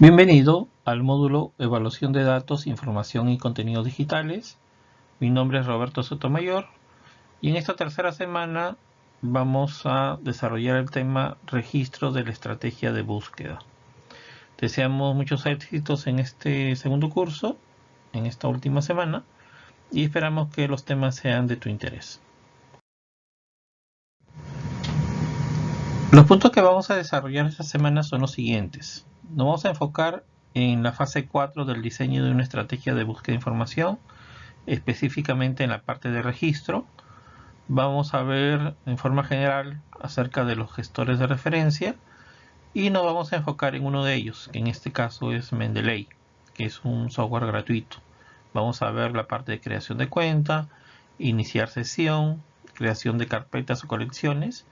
Bienvenido al módulo Evaluación de Datos, Información y Contenidos Digitales. Mi nombre es Roberto Sotomayor y en esta tercera semana vamos a desarrollar el tema Registro de la Estrategia de Búsqueda. Deseamos muchos éxitos en este segundo curso, en esta última semana, y esperamos que los temas sean de tu interés. Los puntos que vamos a desarrollar esta semana son los siguientes. Nos vamos a enfocar en la fase 4 del diseño de una estrategia de búsqueda de información, específicamente en la parte de registro. Vamos a ver en forma general acerca de los gestores de referencia y nos vamos a enfocar en uno de ellos, que en este caso es Mendeley, que es un software gratuito. Vamos a ver la parte de creación de cuenta, iniciar sesión, creación de carpetas o colecciones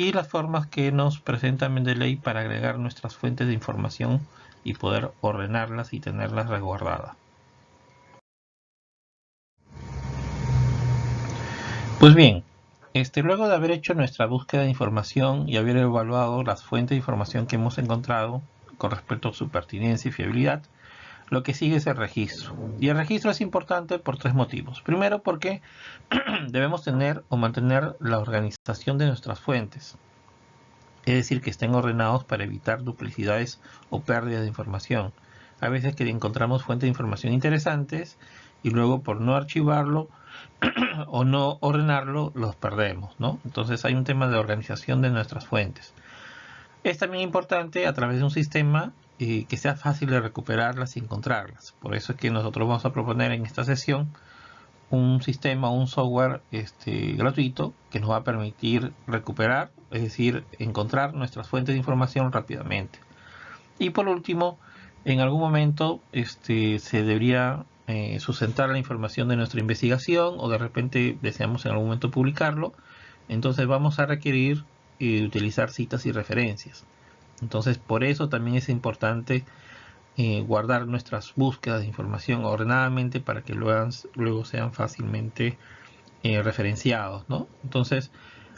y las formas que nos presenta Mendeley para agregar nuestras fuentes de información y poder ordenarlas y tenerlas resguardadas. Pues bien, este, luego de haber hecho nuestra búsqueda de información y haber evaluado las fuentes de información que hemos encontrado con respecto a su pertinencia y fiabilidad, lo que sigue es el registro. Y el registro es importante por tres motivos. Primero porque debemos tener o mantener la organización de nuestras fuentes. Es decir, que estén ordenados para evitar duplicidades o pérdidas de información. A veces que encontramos fuentes de información interesantes y luego por no archivarlo o no ordenarlo los perdemos. ¿no? Entonces hay un tema de organización de nuestras fuentes. Es también importante a través de un sistema que sea fácil de recuperarlas y encontrarlas. Por eso es que nosotros vamos a proponer en esta sesión un sistema, un software este, gratuito que nos va a permitir recuperar, es decir, encontrar nuestras fuentes de información rápidamente. Y por último, en algún momento este, se debería eh, sustentar la información de nuestra investigación o de repente deseamos en algún momento publicarlo. Entonces vamos a requerir eh, utilizar citas y referencias. Entonces, por eso también es importante eh, guardar nuestras búsquedas de información ordenadamente para que luego, sean fácilmente eh, referenciados. ¿no? Entonces,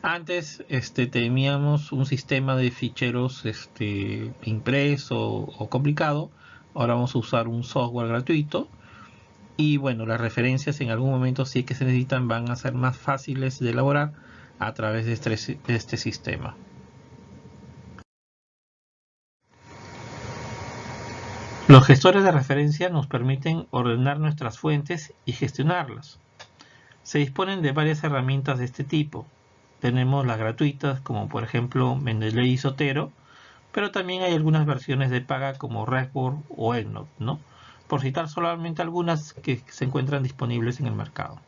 antes este, teníamos un sistema de ficheros este, impreso o complicado. Ahora vamos a usar un software gratuito. Y bueno, las referencias en algún momento, es que se necesitan, van a ser más fáciles de elaborar a través de este, de este sistema. Los gestores de referencia nos permiten ordenar nuestras fuentes y gestionarlas. Se disponen de varias herramientas de este tipo. Tenemos las gratuitas como por ejemplo Mendeley y Sotero, pero también hay algunas versiones de paga como Redboard o EndNote, ¿no? por citar solamente algunas que se encuentran disponibles en el mercado.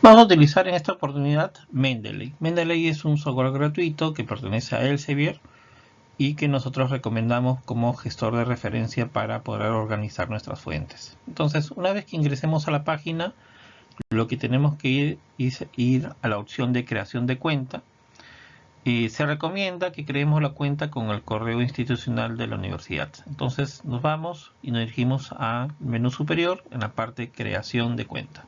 Vamos a utilizar en esta oportunidad Mendeley. Mendeley es un software gratuito que pertenece a Elsevier y que nosotros recomendamos como gestor de referencia para poder organizar nuestras fuentes. Entonces, una vez que ingresemos a la página, lo que tenemos que ir es ir a la opción de creación de cuenta. Se recomienda que creemos la cuenta con el correo institucional de la universidad. Entonces nos vamos y nos dirigimos al menú superior en la parte creación de cuenta.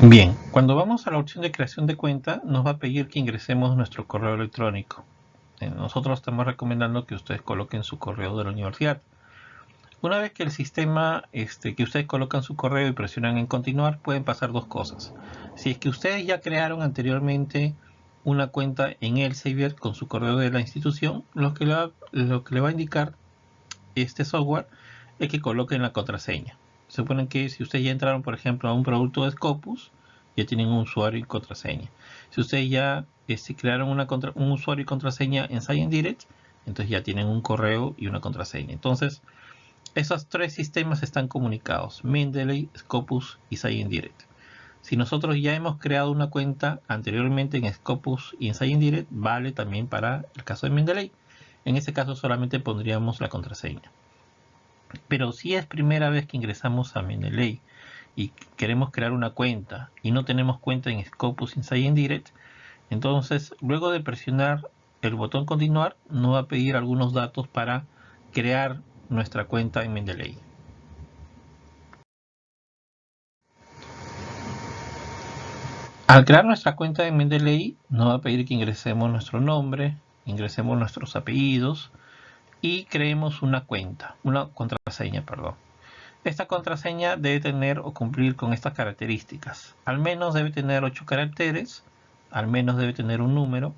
Bien, cuando vamos a la opción de creación de cuenta, nos va a pedir que ingresemos nuestro correo electrónico. Eh, nosotros estamos recomendando que ustedes coloquen su correo de la universidad. Una vez que el sistema, este, que ustedes colocan su correo y presionan en continuar, pueden pasar dos cosas. Si es que ustedes ya crearon anteriormente una cuenta en Elsevier con su correo de la institución, lo que, le va, a indicar este software es que coloquen la contraseña. Se supone que si ustedes ya entraron, por ejemplo, a un producto de Scopus, ya tienen un usuario y contraseña. Si ustedes ya este, crearon una un usuario y contraseña en Science Direct, entonces ya tienen un correo y una contraseña. Entonces, esos tres sistemas están comunicados, Mendeley, Scopus y Science Direct. Si nosotros ya hemos creado una cuenta anteriormente en Scopus y en vale también para el caso de Mendeley. En este caso solamente pondríamos la contraseña. Pero si es primera vez que ingresamos a Mendeley y queremos crear una cuenta y no tenemos cuenta en Scopus Insight Direct, entonces luego de presionar el botón continuar nos va a pedir algunos datos para crear nuestra cuenta en Mendeley. Al crear nuestra cuenta de Mendeley, nos va a pedir que ingresemos nuestro nombre, ingresemos nuestros apellidos y creemos una cuenta, una contraseña, perdón. Esta contraseña debe tener o cumplir con estas características. Al menos debe tener 8 caracteres, al menos debe tener un número,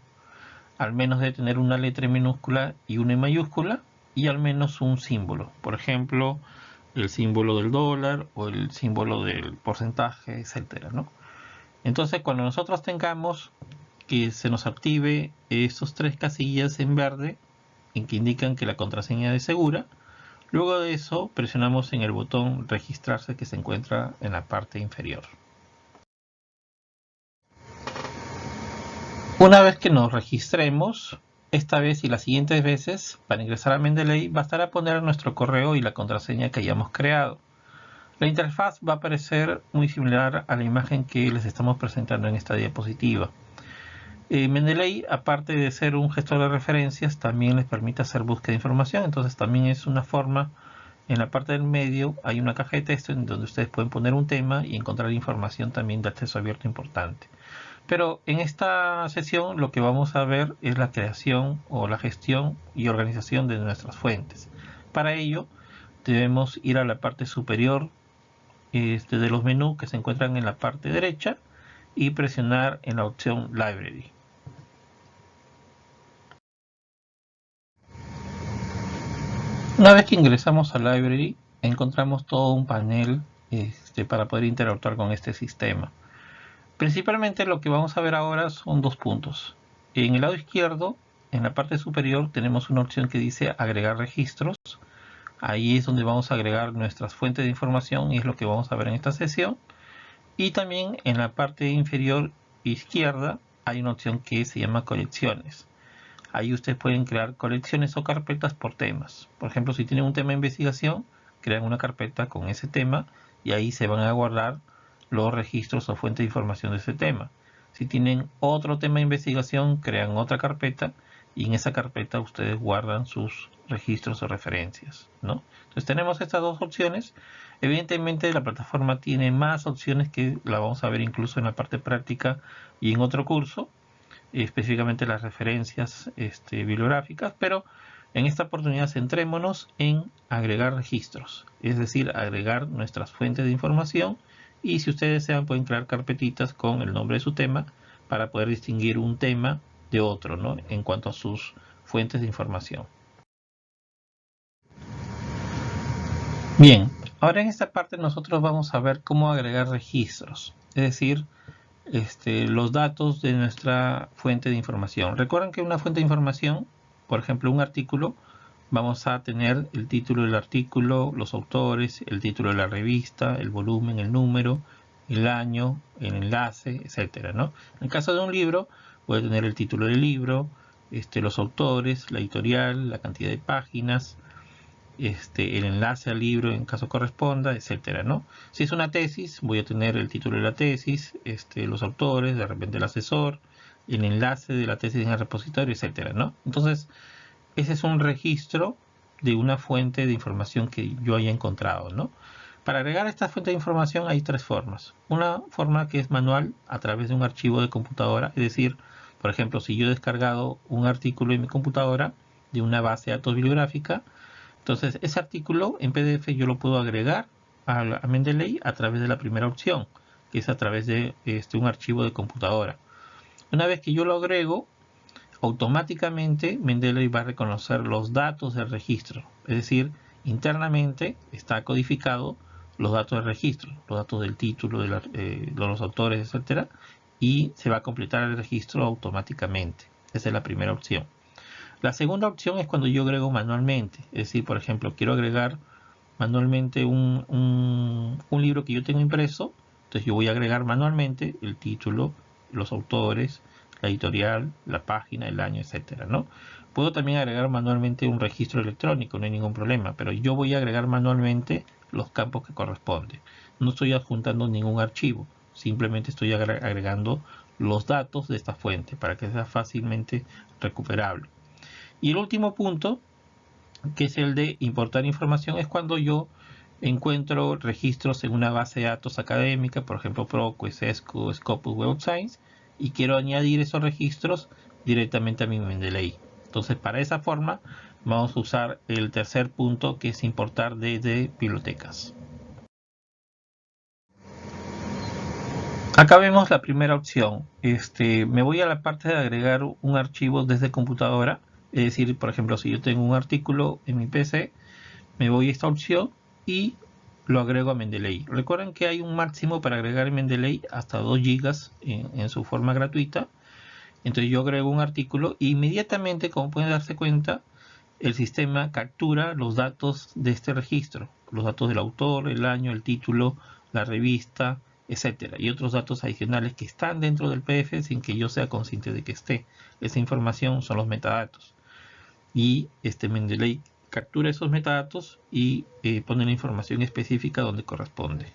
al menos debe tener una letra minúscula y una mayúscula y al menos un símbolo. Por ejemplo, el símbolo del dólar o el símbolo del porcentaje, etcétera, ¿no? Entonces, cuando nosotros tengamos que se nos active estos tres casillas en verde, en que indican que la contraseña es segura, luego de eso presionamos en el botón registrarse que se encuentra en la parte inferior. Una vez que nos registremos, esta vez y las siguientes veces, para ingresar a Mendeley, bastará poner nuestro correo y la contraseña que hayamos creado. La interfaz va a aparecer muy similar a la imagen que les estamos presentando en esta diapositiva. Eh, Mendeley, aparte de ser un gestor de referencias, también les permite hacer búsqueda de información, entonces también es una forma, en la parte del medio hay una caja de texto en donde ustedes pueden poner un tema y encontrar información también de acceso abierto importante. Pero en esta sesión lo que vamos a ver es la creación o la gestión y organización de nuestras fuentes. Para ello debemos ir a la parte superior este, de los menús que se encuentran en la parte derecha y presionar en la opción Library. Una vez que ingresamos a Library, encontramos todo un panel este, para poder interactuar con este sistema. Principalmente lo que vamos a ver ahora son dos puntos. En el lado izquierdo, en la parte superior, tenemos una opción que dice agregar registros. Ahí es donde vamos a agregar nuestras fuentes de información y es lo que vamos a ver en esta sesión. Y también en la parte inferior izquierda hay una opción que se llama colecciones. Ahí ustedes pueden crear colecciones o carpetas por temas. Por ejemplo, si tienen un tema de investigación, crean una carpeta con ese tema y ahí se van a guardar los registros o fuentes de información de ese tema. Si tienen otro tema de investigación, crean otra carpeta y en esa carpeta ustedes guardan sus registros o referencias. ¿no? Entonces tenemos estas dos opciones. Evidentemente la plataforma tiene más opciones que la vamos a ver incluso en la parte práctica y en otro curso, específicamente las referencias este, bibliográficas, pero en esta oportunidad centrémonos en agregar registros, es decir, agregar nuestras fuentes de información y si ustedes desean pueden crear carpetitas con el nombre de su tema para poder distinguir un tema de otro ¿no? en cuanto a sus fuentes de información. Bien, ahora en esta parte nosotros vamos a ver cómo agregar registros, es decir, este, los datos de nuestra fuente de información. Recuerden que una fuente de información, por ejemplo un artículo, vamos a tener el título del artículo, los autores, el título de la revista, el volumen, el número, el año, el enlace, etcétera, ¿no? En el caso de un libro, puede tener el título del libro, este, los autores, la editorial, la cantidad de páginas, este, el enlace al libro en caso corresponda, etcétera, ¿no? Si es una tesis, voy a tener el título de la tesis, este, los autores, de repente el asesor, el enlace de la tesis en el repositorio, etcétera, ¿no? Entonces, ese es un registro de una fuente de información que yo haya encontrado, ¿no? Para agregar esta fuente de información hay tres formas. Una forma que es manual a través de un archivo de computadora, es decir, por ejemplo, si yo he descargado un artículo en mi computadora de una base de datos bibliográfica, entonces ese artículo en PDF yo lo puedo agregar a, Mendeley a través de la primera opción, que es a través de este, un archivo de computadora. Una vez que yo lo agrego, automáticamente Mendeley va a reconocer los datos del registro. Es decir, internamente está codificado los datos del registro, los datos del título, de, eh, los autores, etcétera, y se va a completar el registro automáticamente. Esa es la primera opción. La segunda opción es cuando yo agrego manualmente. Es decir, por ejemplo, quiero agregar manualmente un, libro que yo tengo impreso. Entonces yo voy a agregar manualmente el título, los autores, la editorial, la página, el año, etcétera, ¿no? Puedo también agregar manualmente un registro electrónico, no hay ningún problema, pero yo voy a agregar manualmente los campos que corresponden. No estoy adjuntando ningún archivo, simplemente estoy agregando los datos de esta fuente para que sea fácilmente recuperable. Y el último punto, que es el de importar información, es cuando yo encuentro registros en una base de datos académica, por ejemplo ProQuest, ESCO, Scopus, Web Science, y quiero añadir esos registros directamente a mi Mendeley. Entonces, para esa forma, vamos a usar el tercer punto que es importar desde bibliotecas. Acá vemos la primera opción. Este, me voy a la parte de agregar un archivo desde computadora. Es decir, por ejemplo, si yo tengo un artículo en mi PC, me voy a esta opción y lo agrego a Mendeley. Recuerden que hay un máximo para agregar Mendeley hasta 2 GB en, su forma gratuita. Entonces yo agrego un artículo e inmediatamente, como pueden darse cuenta, el sistema captura los datos de este registro. Los datos del autor, el año, el título, la revista, etcétera, y otros datos adicionales que están dentro del PDF sin que yo sea consciente de que esté. Esa información son los metadatos. Y este Mendeley captura esos metadatos y eh, pone la información específica donde corresponde.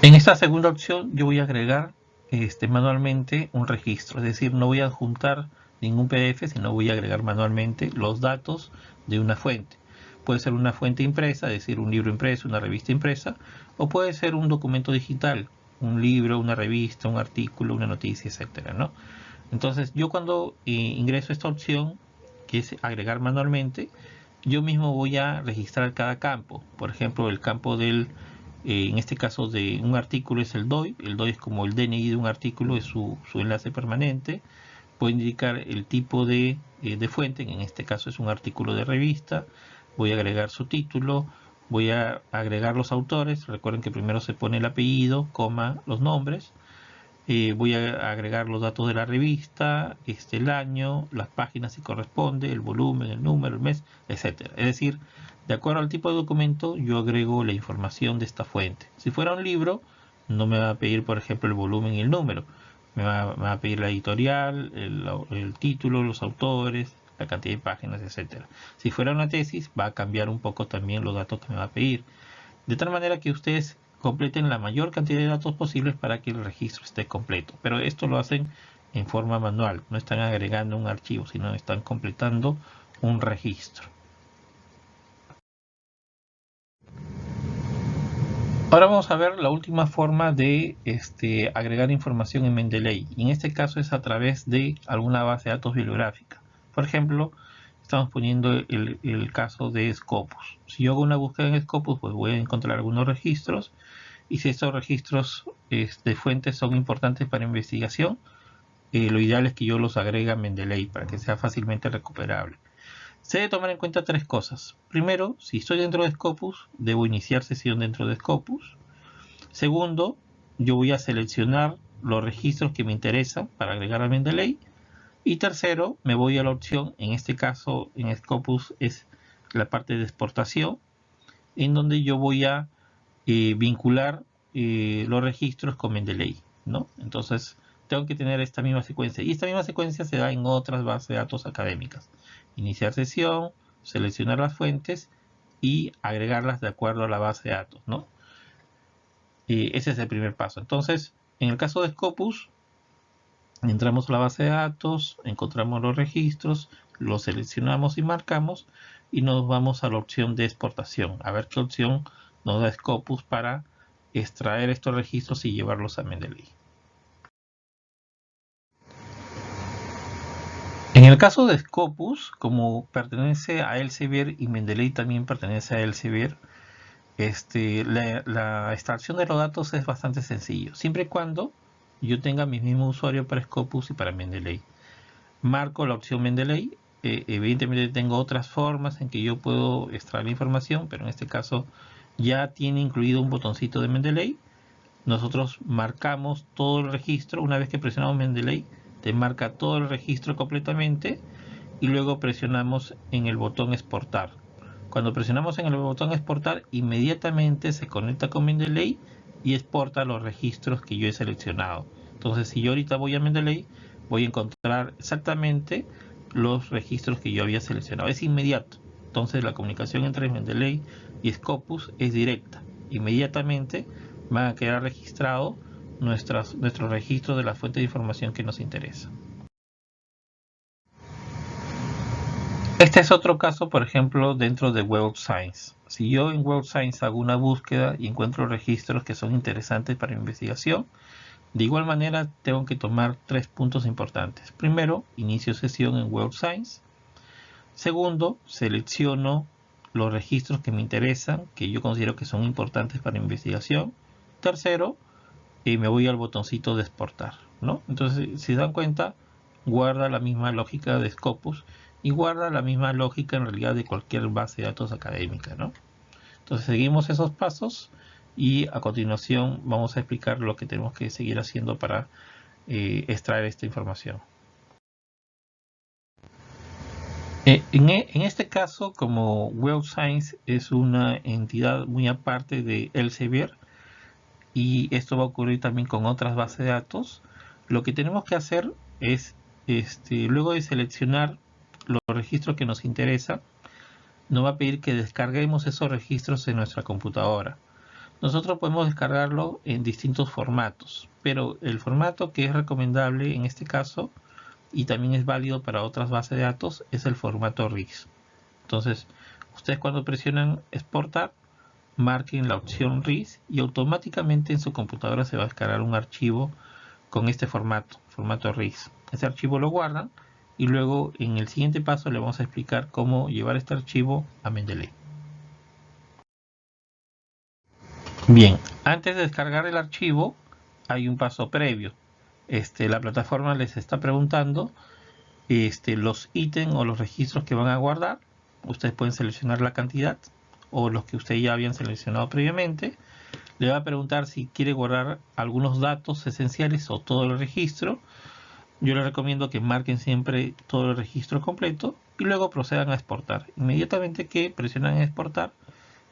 En esta segunda opción yo voy a agregar este, manualmente un registro, es decir, no voy a juntar ningún PDF, sino voy a agregar manualmente los datos de una fuente. Puede ser una fuente impresa, es decir, un libro impreso, una revista impresa, o puede ser un documento digital, un libro, una revista, un artículo, una noticia, etcétera, ¿no? Entonces, yo cuando eh, ingreso esta opción, que es agregar manualmente, yo mismo voy a registrar cada campo. Por ejemplo, el campo del, eh, en este caso de un artículo es el DOI. El DOI es como el DNI de un artículo, es su, enlace permanente. Puede indicar el tipo de, eh, de fuente, en este caso es un artículo de revista voy a agregar su título, voy a agregar los autores, recuerden que primero se pone el apellido, coma, los nombres, eh, voy a agregar los datos de la revista, este, el año, las páginas si corresponde, el volumen, el número, el mes, etcétera. Es decir, de acuerdo al tipo de documento, yo agrego la información de esta fuente. Si fuera un libro, no me va a pedir, por ejemplo, el volumen y el número. Me va, a pedir la editorial, el título, los autores, la cantidad de páginas, etcétera. Si fuera una tesis, va a cambiar un poco también los datos que me va a pedir. De tal manera que ustedes completen la mayor cantidad de datos posibles para que el registro esté completo. Pero esto lo hacen en forma manual, no están agregando un archivo, sino están completando un registro. Ahora vamos a ver la última forma de este, agregar información en Mendeley. En este caso es a través de alguna base de datos bibliográfica. Por ejemplo, estamos poniendo el, caso de Scopus. Si yo hago una búsqueda en Scopus, pues voy a encontrar algunos registros. Y si estos registros de fuentes son importantes para investigación, eh, lo ideal es que yo los agregue a Mendeley para que sea fácilmente recuperable. Se debe tomar en cuenta tres cosas. Primero, si estoy dentro de Scopus, debo iniciar sesión dentro de Scopus. Segundo, yo voy a seleccionar los registros que me interesan para agregar a Mendeley. Y tercero, me voy a la opción, en este caso en Scopus es la parte de exportación, en donde yo voy a eh, vincular eh, los registros con Mendeley. ¿no? Entonces, tengo que tener esta misma secuencia. Y esta misma secuencia se da en otras bases de datos académicas. Iniciar sesión, seleccionar las fuentes y agregarlas de acuerdo a la base de datos. ¿no? Eh, ese es el primer paso. Entonces, en el caso de Scopus, Entramos a la base de datos, encontramos los registros, los seleccionamos y marcamos y nos vamos a la opción de exportación. A ver qué opción nos da Scopus para extraer estos registros y llevarlos a Mendeley. En el caso de Scopus, como pertenece a Elsevier y Mendeley también pertenece a Elsevier, este, la, la extracción de los datos es bastante sencillo, siempre y cuando yo tenga mi mismo usuario para Scopus y para Mendeley. Marco la opción Mendeley. Eh, evidentemente tengo otras formas en que yo puedo extraer la información, pero en este caso ya tiene incluido un botoncito de Mendeley. Nosotros marcamos todo el registro. Una vez que presionamos Mendeley, te marca todo el registro completamente y luego presionamos en el botón exportar. Cuando presionamos en el botón exportar, inmediatamente se conecta con Mendeley y exporta los registros que yo he seleccionado. Entonces, si yo ahorita voy a Mendeley, voy a encontrar exactamente los registros que yo había seleccionado. Es inmediato. Entonces, la comunicación entre Mendeley y Scopus es directa. Inmediatamente van a quedar registrados nuestros, registros de la fuente de información que nos interesa. Este es otro caso, por ejemplo, dentro de Web Science. Si yo en Web Science hago una búsqueda y encuentro registros que son interesantes para investigación, de igual manera tengo que tomar tres puntos importantes. Primero, inicio sesión en Web Science. Segundo, selecciono los registros que me interesan, que yo considero que son importantes para investigación. Tercero, y me voy al botoncito de exportar. ¿no? Entonces, si se dan cuenta, guarda la misma lógica de Scopus y guarda la misma lógica en realidad de cualquier base de datos académica. ¿no? Entonces seguimos esos pasos y a continuación vamos a explicar lo que tenemos que seguir haciendo para eh, extraer esta información. Eh, en, e, en, este caso, como Web Science es una entidad muy aparte de Elsevier, y esto va a ocurrir también con otras bases de datos, lo que tenemos que hacer es, este, luego de seleccionar los registros que nos interesan, nos va a pedir que descarguemos esos registros en nuestra computadora. Nosotros podemos descargarlo en distintos formatos, pero el formato que es recomendable en este caso y también es válido para otras bases de datos es el formato RIS. Entonces, ustedes cuando presionan exportar, marquen la opción RIS y automáticamente en su computadora se va a descargar un archivo con este formato, formato RIS. Ese archivo lo guardan y luego en el siguiente paso le vamos a explicar cómo llevar este archivo a Mendeley. Bien, antes de descargar el archivo hay un paso previo. Este, la plataforma les está preguntando este, los ítems o los registros que van a guardar. Ustedes pueden seleccionar la cantidad o los que ustedes ya habían seleccionado previamente. Le va a preguntar si quiere guardar algunos datos esenciales o todo el registro. Yo les recomiendo que marquen siempre todo el registro completo y luego procedan a exportar. Inmediatamente que presionan exportar,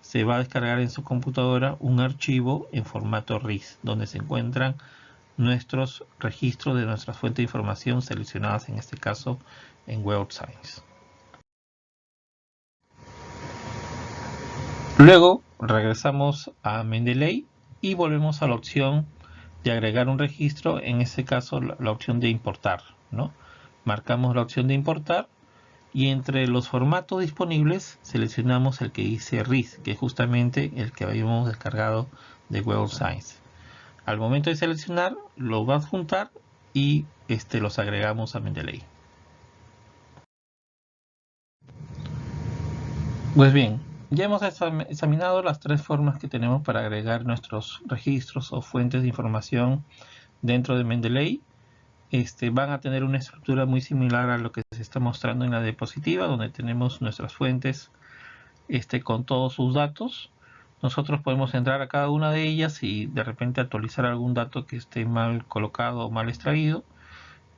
se va a descargar en su computadora un archivo en formato RIS, donde se encuentran nuestros registros de nuestras fuentes de información seleccionadas en este caso en Web Science. Luego regresamos a Mendeley y volvemos a la opción de agregar un registro, en este caso la, opción de importar. ¿no? Marcamos la opción de importar y entre los formatos disponibles seleccionamos el que dice RIS, que es justamente el que habíamos descargado de Web Science. Al momento de seleccionar, lo va a juntar y este, los agregamos a Mendeley. Pues bien, ya hemos examinado las tres formas que tenemos para agregar nuestros registros o fuentes de información dentro de Mendeley. Este, van a tener una estructura muy similar a lo que se está mostrando en la diapositiva, donde tenemos nuestras fuentes este, con todos sus datos. Nosotros podemos entrar a cada una de ellas y de repente actualizar algún dato que esté mal colocado o mal extraído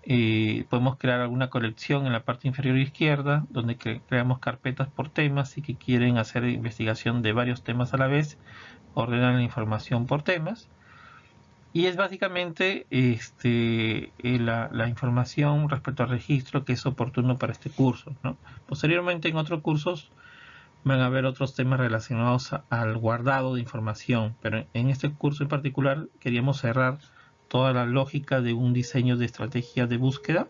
eh, podemos crear alguna colección en la parte inferior izquierda donde creamos carpetas por temas y que quieren hacer investigación de varios temas a la vez ordenan la información por temas. Y es básicamente este, eh, la, información respecto al registro que es oportuno para este curso posteriormente en otros cursos van a haber otros temas relacionados al guardado de información pero en este curso en particular queríamos cerrar toda la lógica de un diseño de estrategia de búsqueda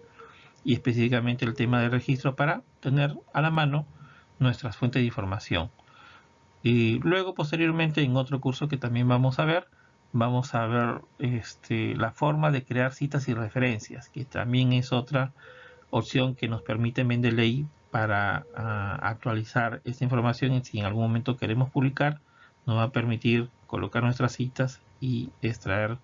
y específicamente el tema de registro para tener a la mano nuestras fuentes de información. Y luego posteriormente en otro curso que también vamos a ver, vamos a ver este, la forma de crear citas y referencias, que también es otra opción que nos permite Mendeley para ah, actualizar esta información y si en algún momento queremos publicar, nos va a permitir colocar nuestras citas y extraer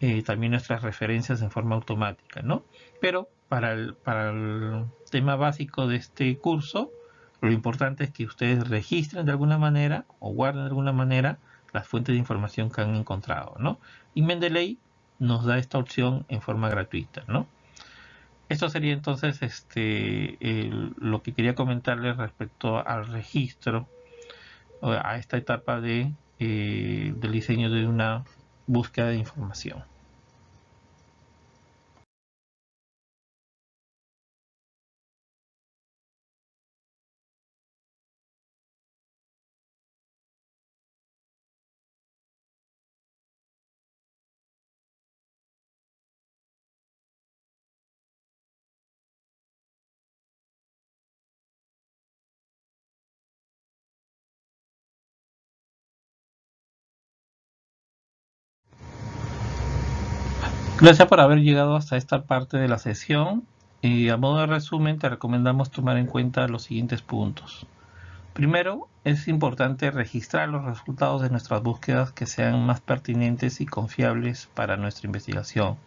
eh, también nuestras referencias en forma automática, ¿no? Pero para el, para el tema básico de este curso, lo importante es que ustedes registren de alguna manera o guarden de alguna manera las fuentes de información que han encontrado, ¿no? Y Mendeley nos da esta opción en forma gratuita, ¿no? Esto sería entonces este, lo que quería comentarles respecto al registro, a esta etapa de, eh, del diseño de una búsqueda de información. Gracias por haber llegado hasta esta parte de la sesión. Y a modo de resumen te recomendamos tomar en cuenta los siguientes puntos. Primero, es importante registrar los resultados de nuestras búsquedas que sean más pertinentes y confiables para nuestra investigación.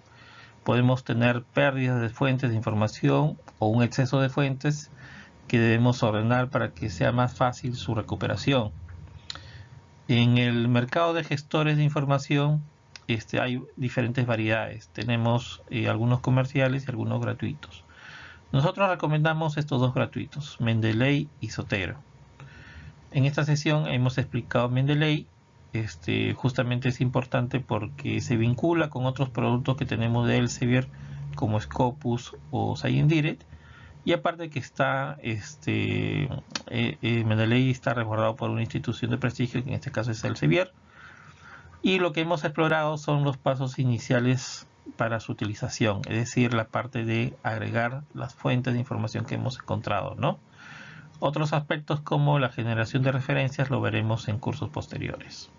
Podemos tener pérdidas de fuentes de información o un exceso de fuentes que debemos ordenar para que sea más fácil su recuperación. En el mercado de gestores de información este, hay diferentes variedades. Tenemos eh, algunos comerciales y algunos gratuitos. Nosotros recomendamos estos dos gratuitos, Mendeley y Sotero. En esta sesión hemos explicado Mendeley. Este, justamente es importante porque se vincula con otros productos que tenemos de Elsevier como Scopus o Direct y aparte que está este eh, eh, Mendeley está resguardado por una institución de prestigio que en este caso es Elsevier y lo que hemos explorado son los pasos iniciales para su utilización, es decir, la parte de agregar las fuentes de información que hemos encontrado, ¿no? Otros aspectos como la generación de referencias lo veremos en cursos posteriores.